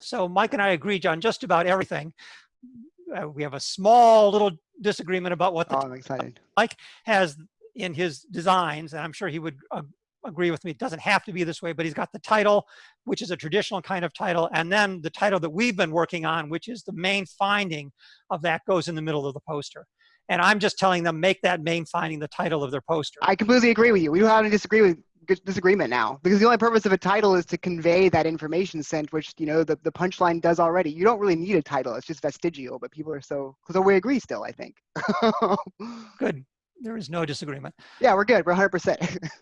So Mike and I agree on just about everything. Uh, we have a small little disagreement about what the Oh, I'm excited. Mike has in his designs, and I'm sure he would uh, agree with me. It doesn't have to be this way, but he's got the title, which is a traditional kind of title, and then the title that we've been working on, which is the main finding of that goes in the middle of the poster. And I'm just telling them make that main finding the title of their poster. I completely agree with you. We don't have to disagree with disagreement now because the only purpose of a title is to convey that information sent, which you know the, the punchline does already. You don't really need a title; it's just vestigial. But people are so so we agree still. I think. Good. There is no disagreement. yeah, we're good. We're 100. percent